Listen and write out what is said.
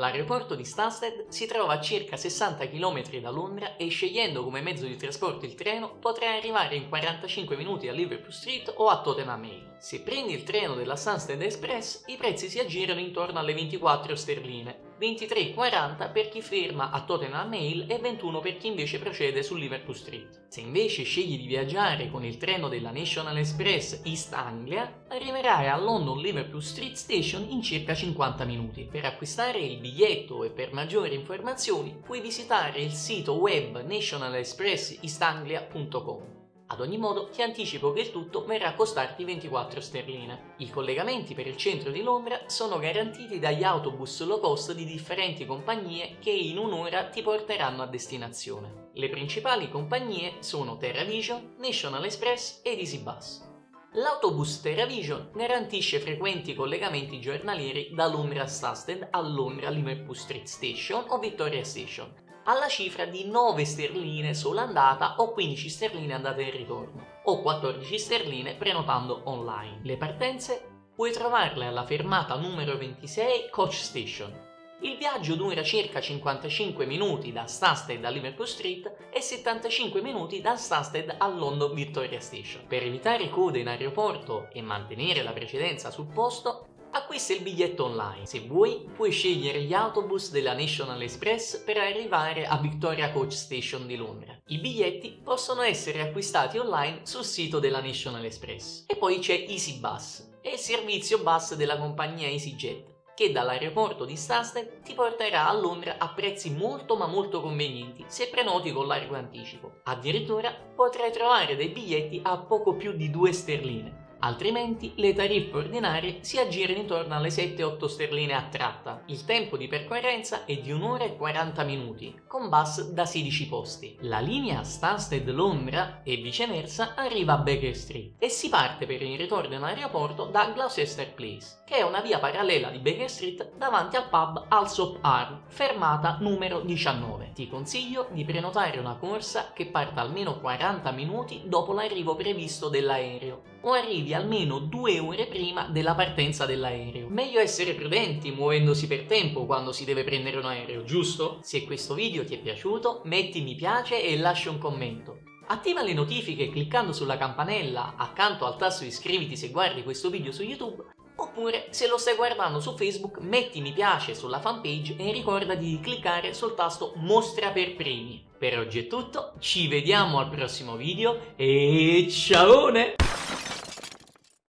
L'aeroporto di Stansted si trova a circa 60 km da Londra e scegliendo come mezzo di trasporto il treno potrai arrivare in 45 minuti a Liverpool Street o a Tottenham Hale. Se prendi il treno della Stansted Express i prezzi si aggirano intorno alle 24 sterline, 23,40 per chi ferma a Tottenham Hale e 21 per chi invece procede su Liverpool Street. Se invece scegli di viaggiare con il treno della National Express East Anglia, arriverai a London Liverpool Street Station in circa 50 minuti. Per acquistare il biglietto e per maggiori informazioni puoi visitare il sito web nationalexpressistanglia.com. Ad ogni modo ti anticipo che il tutto verrà a costarti 24 sterline. I collegamenti per il centro di Londra sono garantiti dagli autobus low cost di differenti compagnie che in un'ora ti porteranno a destinazione. Le principali compagnie sono TerraVision, National Express ed EasyBus. L'autobus TerraVision garantisce frequenti collegamenti giornalieri da Londra Stansted a Londra Liverpool Street Station o Victoria Station, alla cifra di 9 sterline sola andata o 15 sterline andata e ritorno o 14 sterline prenotando online. Le partenze puoi trovarle alla fermata numero 26 Coach Station. Il viaggio dura circa 55 minuti da Stansted a Liverpool Street e 75 minuti da Stansted a London Victoria Station. Per evitare code in aeroporto e mantenere la precedenza sul posto, Acquista il biglietto online. Se vuoi, puoi scegliere gli autobus della National Express per arrivare a Victoria Coach Station di Londra. I biglietti possono essere acquistati online sul sito della National Express. E poi c'è EasyBus, è il servizio bus della compagnia EasyJet che dall'aeroporto di Stansted ti porterà a Londra a prezzi molto ma molto convenienti se prenoti con largo anticipo. Addirittura potrai trovare dei biglietti a poco più di 2 sterline altrimenti le tariffe ordinarie si aggirano intorno alle 7-8 sterline a tratta. Il tempo di percorrenza è di 1 ora e 40 minuti, con bus da 16 posti. La linea Stansted-Londra e viceversa arriva a Baker Street e si parte per il ritorno in aeroporto da Gloucester Place, che è una via parallela di Baker Street davanti al pub Alsop Arm, fermata numero 19. Ti consiglio di prenotare una corsa che parta almeno 40 minuti dopo l'arrivo previsto dell'aereo o arrivi almeno due ore prima della partenza dell'aereo. Meglio essere prudenti muovendosi per tempo quando si deve prendere un aereo, giusto? Se questo video ti è piaciuto metti mi piace e lascia un commento. Attiva le notifiche cliccando sulla campanella accanto al tasto iscriviti se guardi questo video su YouTube Oppure, se lo stai guardando su Facebook, metti mi piace sulla fanpage e ricorda di cliccare sul tasto mostra per primi. Per oggi è tutto, ci vediamo al prossimo video e ciao!